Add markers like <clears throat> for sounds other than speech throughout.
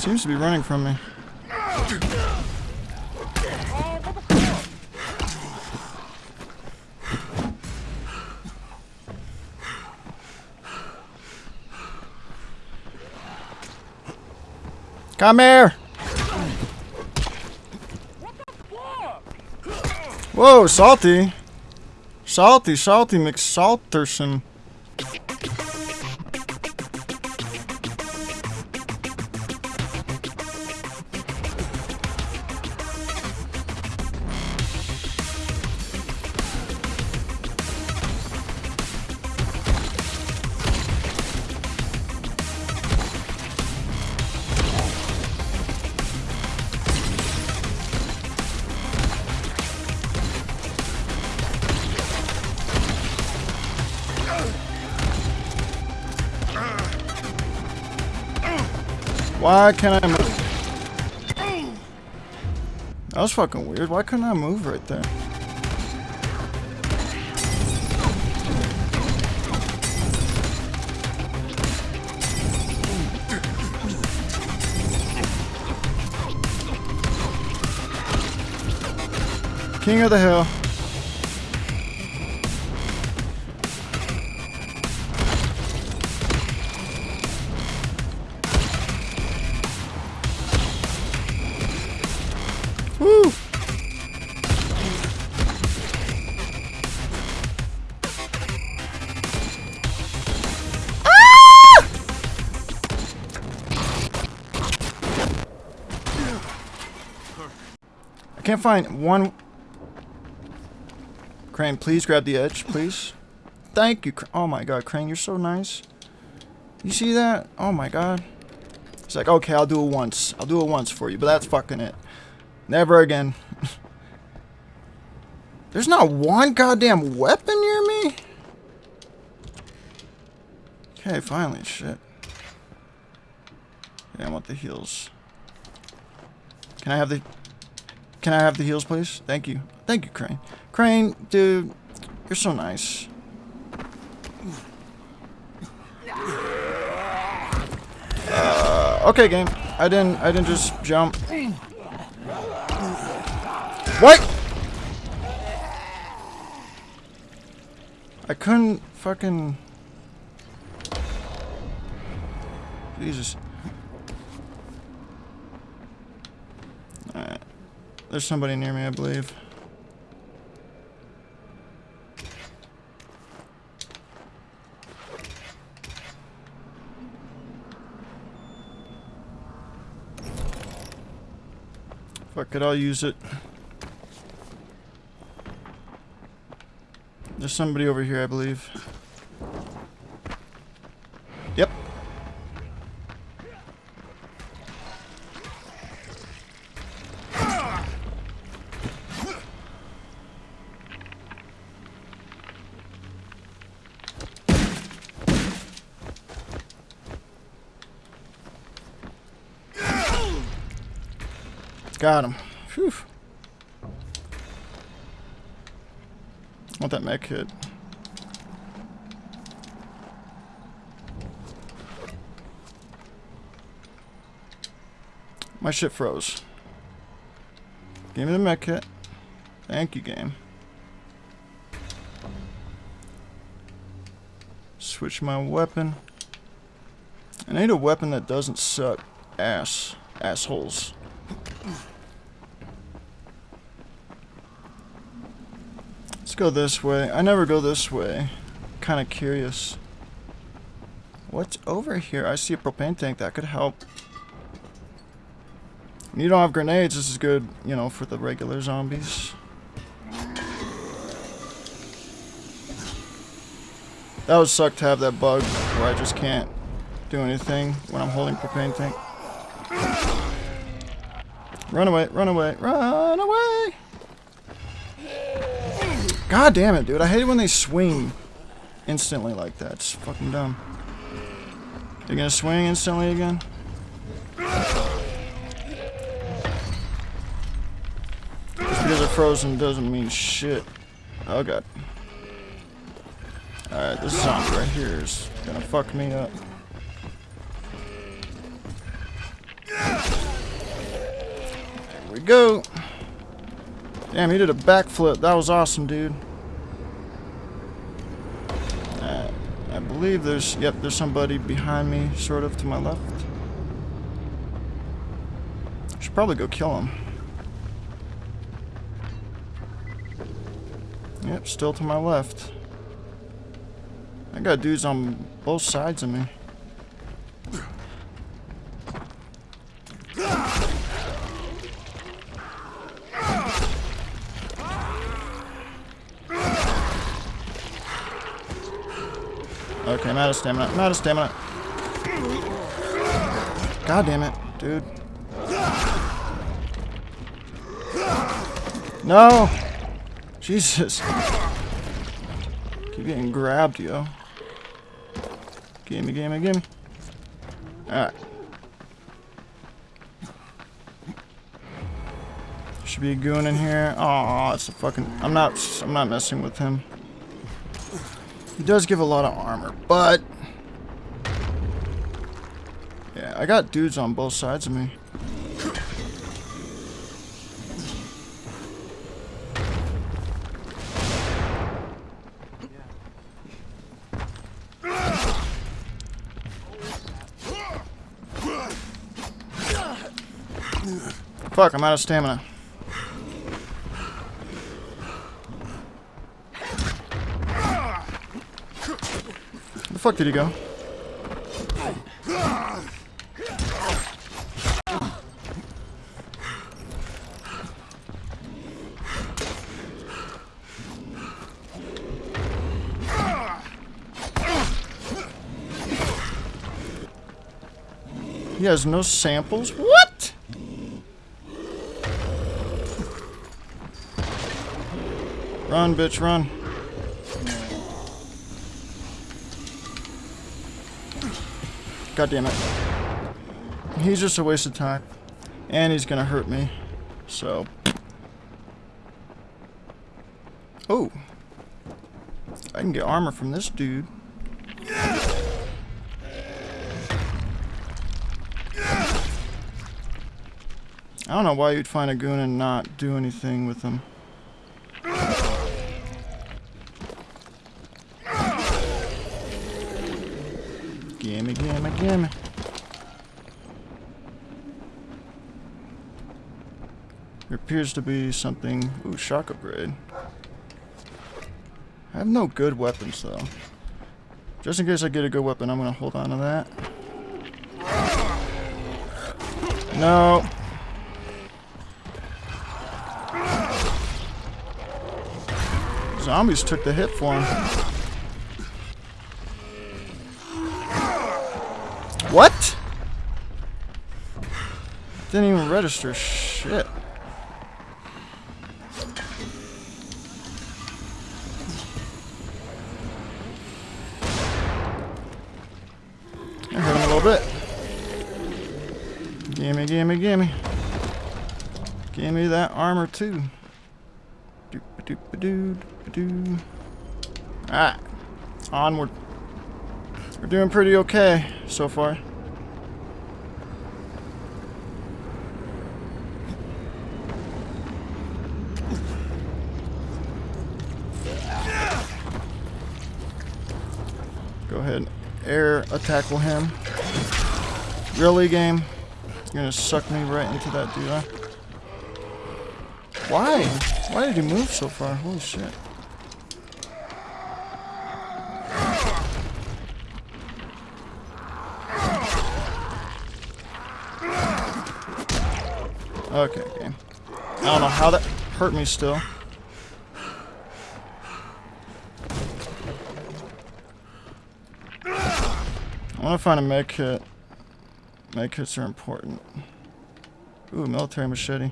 Seems to be running from me. Come here! Whoa, salty. Salty, salty McSalterson. Why can't I move? That was fucking weird. Why couldn't I move right there? King of the hill. Can't find one. Crane, please grab the edge, please. Thank you. Oh my god, Crane, you're so nice. You see that? Oh my god. It's like, okay, I'll do it once. I'll do it once for you, but that's fucking it. Never again. <laughs> There's not one goddamn weapon near me? Okay, finally, shit. Yeah, I want the heals. Can I have the... Can I have the heals, please? Thank you. Thank you, Crane. Crane, dude, you're so nice. Uh, okay, game. I didn't. I didn't just jump. What? I couldn't fucking. Jesus. Alright. There's somebody near me, I believe. Fuck it, I'll use it. There's somebody over here, I believe. Got him. Phew. want that med kit. My shit froze. Give me the med kit. Thank you, game. Switch my weapon. I need a weapon that doesn't suck ass. Assholes. Let's go this way. I never go this way. Kind of curious. What's over here? I see a propane tank that could help. You don't have grenades. This is good, you know, for the regular zombies. That would suck to have that bug where I just can't do anything when I'm holding propane tank. Run away, run away, run away! God damn it, dude. I hate it when they swing instantly like that. It's fucking dumb. You're gonna swing instantly again? Just because they're frozen doesn't mean shit. Oh god. Alright, this zombie right here is gonna fuck me up. We go. Damn, he did a backflip. That was awesome, dude. Uh, I believe there's, yep, there's somebody behind me, sort of, to my left. Should probably go kill him. Yep, still to my left. I got dudes on both sides of me. Okay, I'm out of stamina. I'm out of stamina. God damn it, dude. No! Jesus. Keep getting grabbed, yo. Gimme, gimme, gimme. Alright. Should be a goon in here. Oh, it's a fucking. I'm not. I'm not messing with him. He does give a lot of armor, but yeah, I got dudes on both sides of me. Fuck, I'm out of stamina. Where the fuck did he go? He has no samples? What? Run, bitch, run. God damn it. He's just a waste of time. And he's gonna hurt me. So. Oh. I can get armor from this dude. I don't know why you'd find a goon and not do anything with them. Gimme, gimme. There appears to be something... Ooh, shock upgrade. I have no good weapons, though. Just in case I get a good weapon, I'm gonna hold on to that. No. Zombies took the hit for him. Register. Shit. Little bit. Gimme, gimme, gimme. Gimme that armor too. Doop a doop a doo doo. Alright. Onward. We're doing pretty okay so far. Ahead air tackle him. Really, game? You're gonna suck me right into that dude? Why? Why did he move so far? Holy shit. Okay, game. I don't know how that hurt me still. I want to find a med kit. Med kits are important. Ooh, military machete.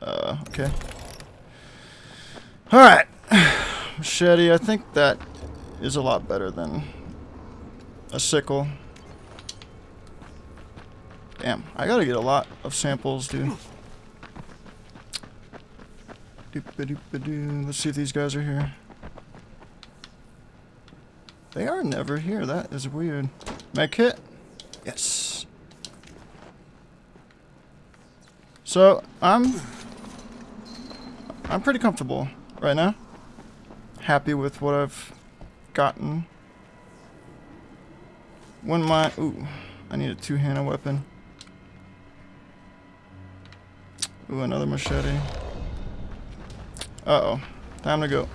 Uh, okay. Alright. <sighs> Machete, I think that is a lot better than a sickle. Damn, I gotta get a lot of samples, dude. Let's see if these guys are here. They are never here. That is weird. Med kit? Yes. So, I'm... I'm pretty comfortable right now. Happy with what I've gotten. When my... Ooh, I need a two-handed weapon. Ooh, another machete. Uh-oh. Time to go.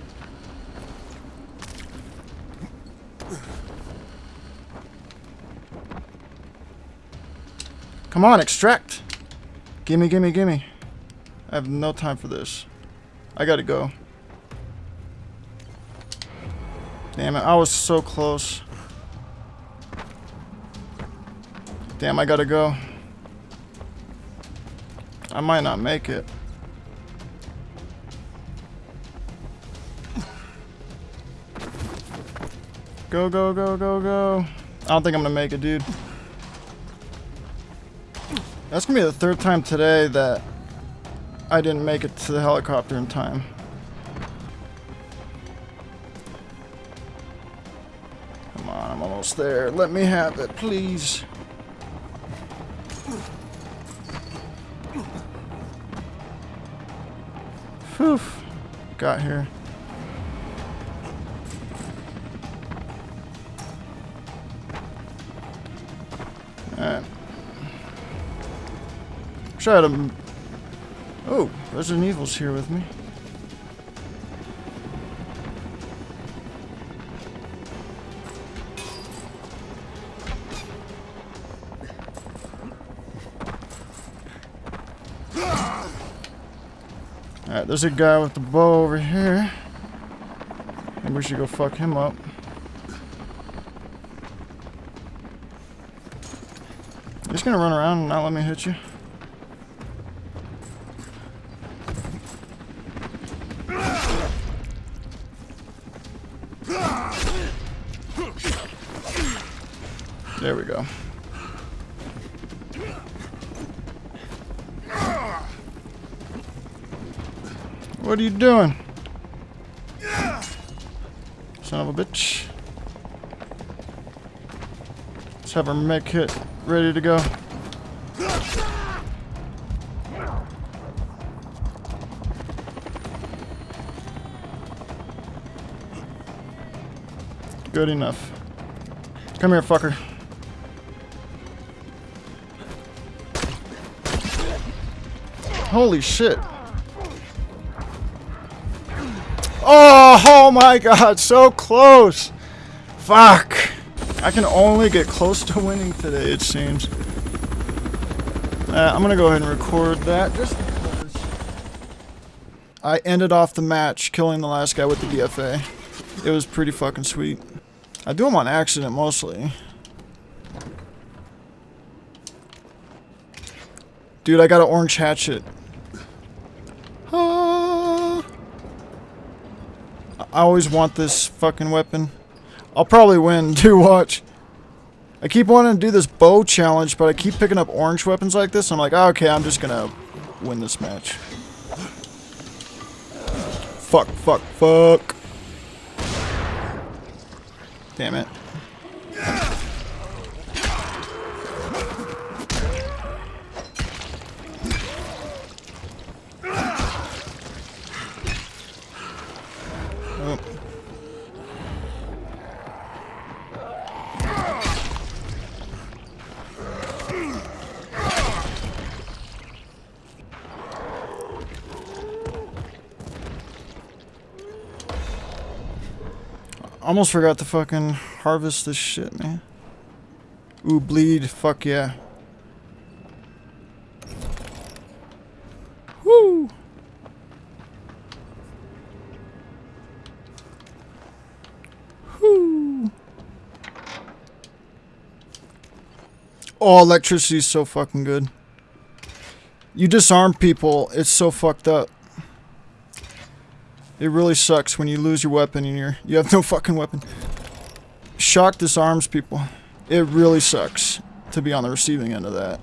Come on, extract! Gimme, gimme, gimme. I have no time for this. I gotta go. Damn it, I was so close. Damn, I gotta go. I might not make it. Go, go, go, go, go. I don't think I'm gonna make it, dude. That's gonna be the third time today that I didn't make it to the helicopter in time. Come on, I'm almost there. Let me have it, please. Whew. Got here. Try to... Oh, Resident Evil's here with me. Alright, there's a guy with the bow over here. Maybe we should go fuck him up. He's gonna run around and not let me hit you. What are you doing? Son of a bitch. Let's have our med kit ready to go. Good enough. Come here, fucker. Holy shit. Oh, oh my god, so close. Fuck. I can only get close to winning today, it seems. Uh, I'm gonna go ahead and record that just because I ended off the match killing the last guy with the BFA. It was pretty fucking sweet. I do them on accident mostly. Dude, I got an orange hatchet. I always want this fucking weapon. I'll probably win, <laughs> do watch. I keep wanting to do this bow challenge, but I keep picking up orange weapons like this. I'm like, oh, okay, I'm just gonna win this match. Fuck, fuck, fuck. Damn it. Almost forgot to fucking harvest this shit, man. Ooh, bleed. Fuck yeah. Woo! Woo! Oh, electricity is so fucking good. You disarm people, it's so fucked up. It really sucks when you lose your weapon and you're you have no <laughs> fucking weapon. Shock disarms people. It really sucks to be on the receiving end of that.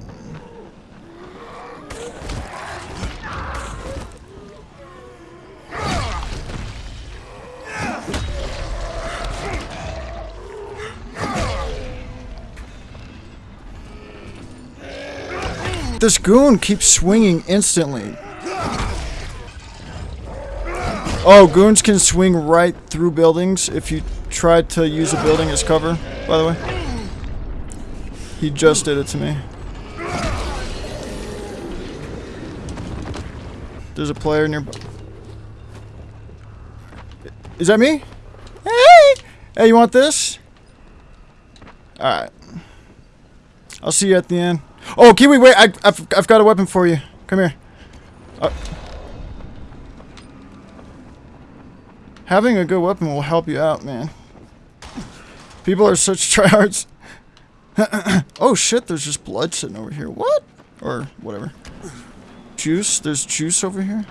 this goon keeps swinging instantly. Oh, goons can swing right through buildings if you try to use a building as cover, by the way. He just did it to me. There's a player nearby. Is that me? Hey! Hey, you want this? Alright. I'll see you at the end. Oh, Kiwi, wait. I, have I've got a weapon for you. Come here. Uh, having a good weapon will help you out, man. People are such <laughs> tryhards. <clears throat> oh shit, there's just blood sitting over here. What? Or whatever. Juice? There's juice over here?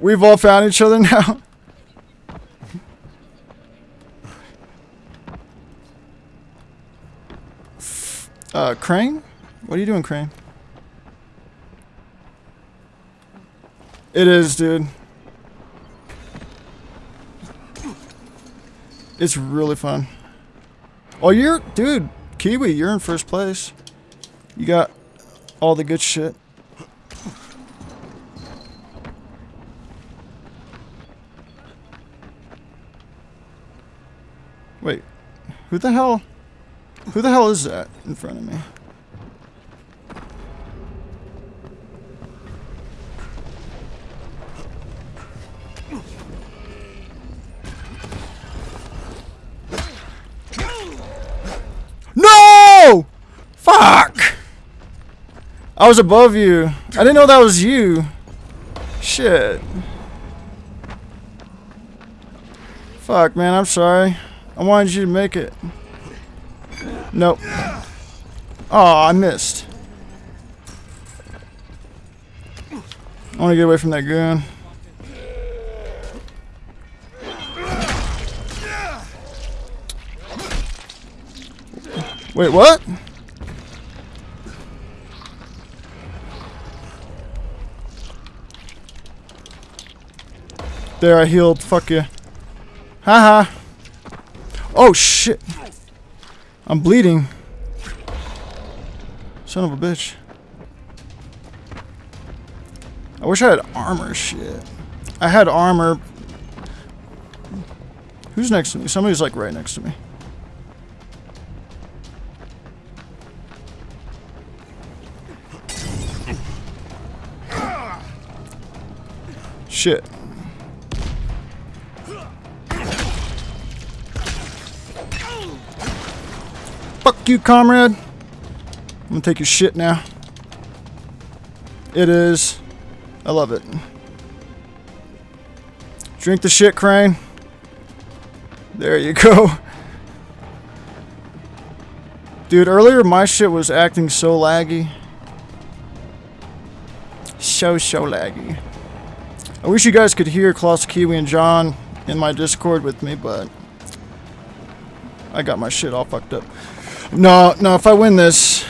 We've all found each other <laughs> now. uh, Crane? What are you doing, Crane? It is, dude. It's really fun. Oh, you're... Dude, Kiwi, you're in first place. You got all the good shit. Wait, who the hell... Who the hell is that in front of me? No! Fuck! I was above you. I didn't know that was you. Shit. Fuck, man, I'm sorry. I wanted you to make it. Nope. Oh, I missed. I want to get away from that gun. Wait, what? There, I healed. Fuck you. Haha. -ha. Oh, shit. I'm bleeding. Son of a bitch. I wish I had armor shit. I had armor. Who's next to me? Somebody's like right next to me. Shit. Fuck you, comrade. I'm gonna take your shit now. It is. I love it. Drink the shit, Crane. There you go. Dude, earlier my shit was acting so laggy. So, so laggy. I wish you guys could hear Klaus Kiwi and John in my Discord with me, but I got my shit all fucked up. No, no, if I win this,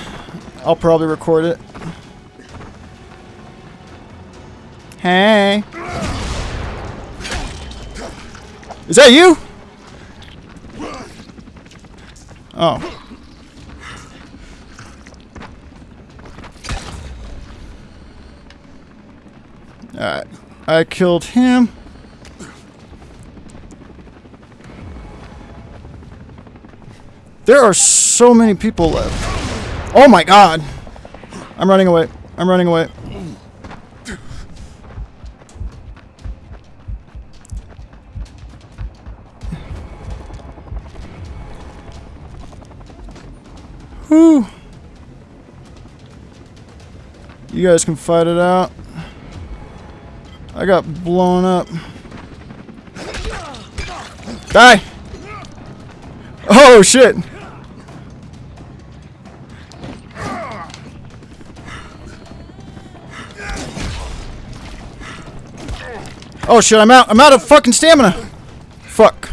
I'll probably record it. Hey. Is that you? Oh. Alright. I killed him. There are many people left. Oh my god. I'm running away. I'm running away. Whew. You guys can fight it out. I got blown up. Die! Oh shit! Oh shit, I'm out. I'm out of fucking stamina. Fuck.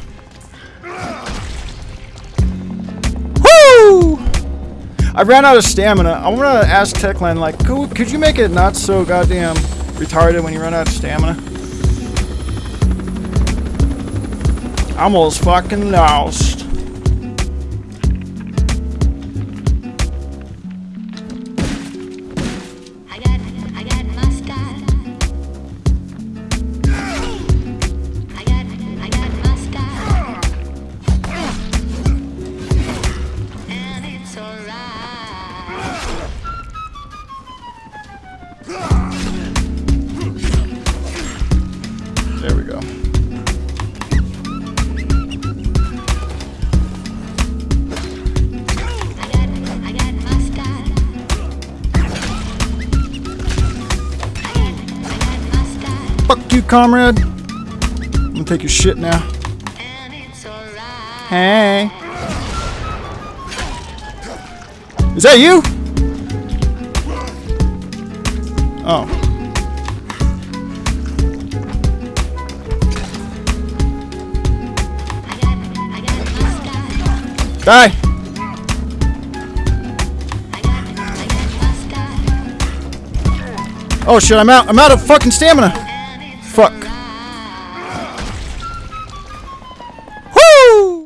Woo! I ran out of stamina. I want to ask Techland, like, could, could you make it not so goddamn retarded when you run out of stamina? I'm almost fucking lost. Comrade? I'm gonna take your shit now. Hey. Is that you? Oh. Die! Oh shit, I'm out. I'm out of fucking stamina.